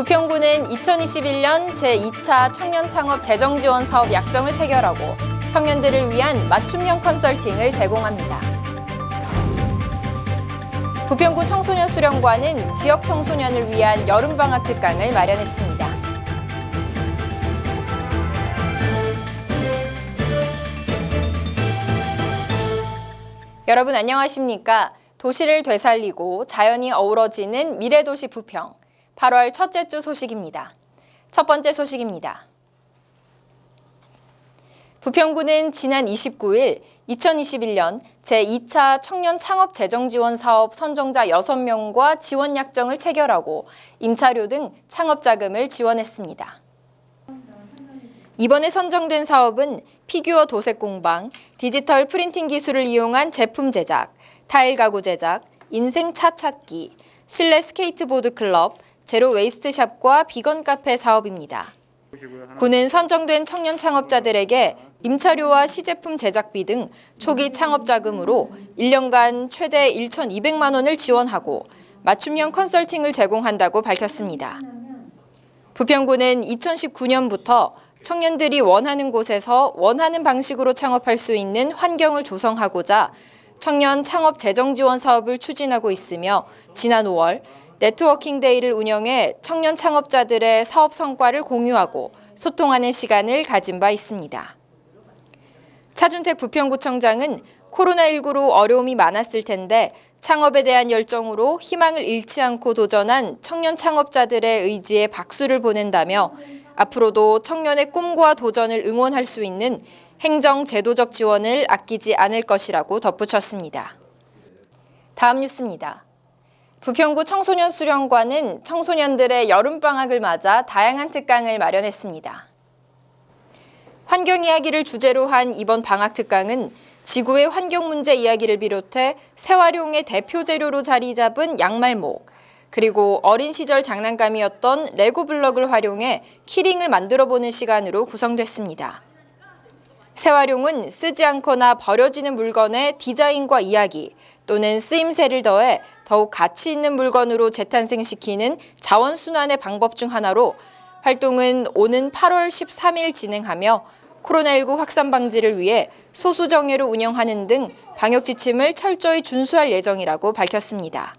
부평구는 2021년 제2차 청년 창업 재정 지원 사업 약정을 체결하고 청년들을 위한 맞춤형 컨설팅을 제공합니다. 부평구 청소년 수련관은 지역 청소년을 위한 여름방학 특강을 마련했습니다. 여러분 안녕하십니까? 도시를 되살리고 자연이 어우러지는 미래도시 부평. 8월 첫째 주 소식입니다. 첫 번째 소식입니다. 부평구는 지난 29일 2021년 제2차 청년 창업 재정 지원 사업 선정자 6명과 지원 약정을 체결하고 임차료 등 창업 자금을 지원했습니다. 이번에 선정된 사업은 피규어 도색 공방, 디지털 프린팅 기술을 이용한 제품 제작, 타일 가구 제작, 인생 차 찾기, 실내 스케이트보드 클럽, zero waste shop과 비건 카페 사업입니다. 구는 선정된 청년 창업자들에게 임차료와 시제품 제작비 등 초기 창업 자금으로 1년간 최대 1,200만 원을 지원하고 맞춤형 컨설팅을 제공한다고 밝혔습니다. 부평구는 2019년부터 청년들이 원하는 곳에서 원하는 방식으로 창업할 수 있는 환경을 조성하고자 청년 창업 재정 지원 사업을 추진하고 있으며 지난 5월 네트워킹 데이를 운영해 청년 창업자들의 사업 성과를 공유하고 소통하는 시간을 가진 바 있습니다. 차준택 부평구청장은 코로나19로 어려움이 많았을 텐데 창업에 대한 열정으로 희망을 잃지 않고 도전한 청년 창업자들의 의지에 박수를 보낸다며 앞으로도 청년의 꿈과 도전을 응원할 수 있는 행정 제도적 지원을 아끼지 않을 것이라고 덧붙였습니다. 다음 뉴스입니다. 부평구 청소년 수련관은 청소년들의 여름방학을 맞아 다양한 특강을 마련했습니다. 환경 이야기를 주제로 한 이번 방학 특강은 지구의 환경 문제 이야기를 비롯해 새활용의 대표 재료로 자리 잡은 양말목, 그리고 어린 시절 장난감이었던 레고 블럭을 활용해 키링을 만들어보는 시간으로 구성됐습니다. 새활용은 쓰지 않거나 버려지는 물건의 디자인과 이야기 또는 쓰임새를 더해 더욱 가치 있는 물건으로 재탄생시키는 자원순환의 방법 중 하나로 활동은 오는 8월 13일 진행하며 코로나19 확산 방지를 위해 소수 정예로 운영하는 등 방역 지침을 철저히 준수할 예정이라고 밝혔습니다.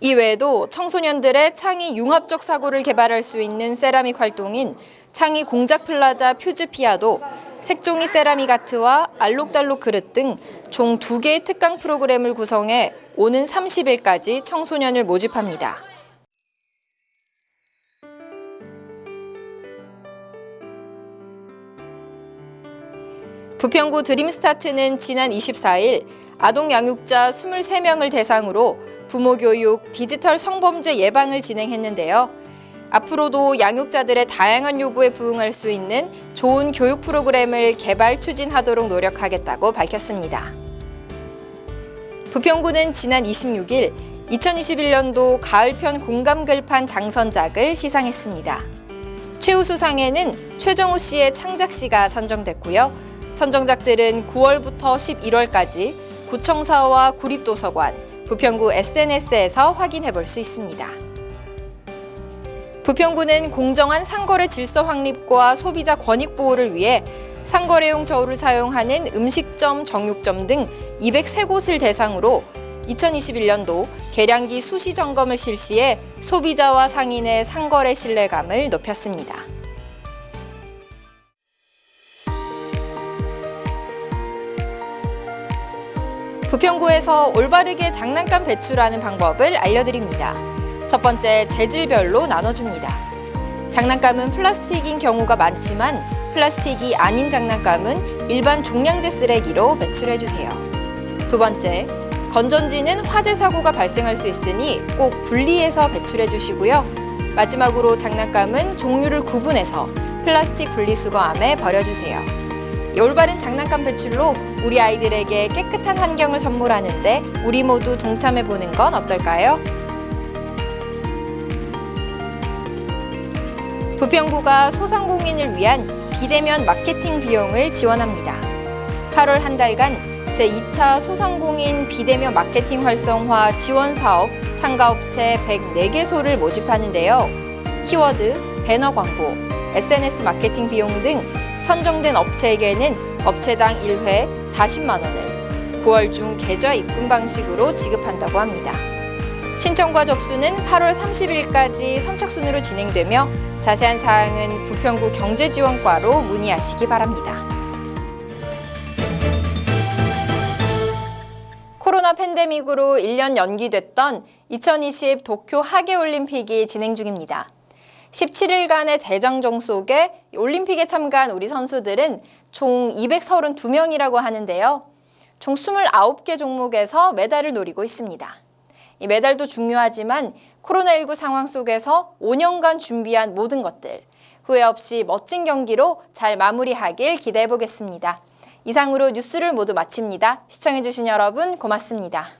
이외에도 청소년들의 창의 융합적 사고를 개발할 수 있는 세라믹 활동인 창의 공작 플라자 퓨즈피아도 색종이 세라믹 아트와 알록달록 그릇 등 총 두개의 특강 프로그램을 구성해 오는 30일까지 청소년을 모집합니다. 부평구 드림스타트는 지난 24일 아동 양육자 23명을 대상으로 부모 교육, 디지털 성범죄 예방을 진행했는데요. 앞으로도 양육자들의 다양한 요구에 부응할 수 있는 좋은 교육 프로그램을 개발 추진하도록 노력하겠다고 밝혔습니다. 부평구는 지난 26일 2021년도 가을편 공감 글판 당선작을 시상했습니다. 최우수상에는 최정우 씨의 창작시가 선정됐고요. 선정작들은 9월부터 11월까지 구청사와 구립도서관, 부평구 SNS에서 확인해 볼 수 있습니다. 부평구는 공정한 상거래 질서 확립과 소비자 권익 보호를 위해 상거래용 저울을 사용하는 음식점, 정육점 등 203곳을 대상으로 2021년도 계량기 수시 점검을 실시해 소비자와 상인의 상거래 신뢰감을 높였습니다. 부평구에서 올바르게 장난감 배출하는 방법을 알려드립니다. 첫 번째, 재질별로 나눠줍니다. 장난감은 플라스틱인 경우가 많지만 플라스틱이 아닌 장난감은 일반 종량제 쓰레기로 배출해주세요. 두 번째, 건전지는 화재 사고가 발생할 수 있으니 꼭 분리해서 배출해주시고요. 마지막으로 장난감은 종류를 구분해서 플라스틱 분리수거함에 버려주세요. 올바른 장난감 배출로 우리 아이들에게 깨끗한 환경을 선물하는데 우리 모두 동참해보는 건 어떨까요? 부평구가 소상공인을 위한 비대면 마케팅 비용을 지원합니다. 8월 한 달간 제2차 소상공인 비대면 마케팅 활성화 지원 사업 참가업체 104개소를 모집하는데요. 키워드, 배너 광고, SNS 마케팅 비용 등 선정된 업체에게는 업체당 1회 40만 원을 9월 중 계좌 입금 방식으로 지급한다고 합니다. 신청과 접수는 8월 30일까지 선착순으로 진행되며 자세한 사항은 부평구 경제지원과로 문의하시기 바랍니다. 코로나 팬데믹으로 1년 연기됐던 2020 도쿄 하계올림픽이 진행 중입니다. 17일간의 대장정 속에 올림픽에 참가한 우리 선수들은 총 232명이라고 하는데요. 총 29개 종목에서 메달을 노리고 있습니다. 이 메달도 중요하지만 코로나19 상황 속에서 5년간 준비한 모든 것들 후회 없이 멋진 경기로 잘 마무리하길 기대해 보겠습니다. 이상으로 뉴스를 모두 마칩니다. 시청해주신 여러분 고맙습니다.